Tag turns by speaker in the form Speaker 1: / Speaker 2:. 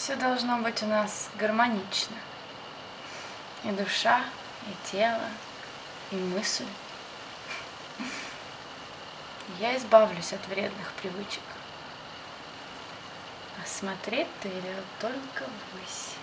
Speaker 1: Все должно быть у нас гармонично. И душа, и тело, и мысль. Я избавлюсь от вредных привычек. А смотреть ты велел только ввысь.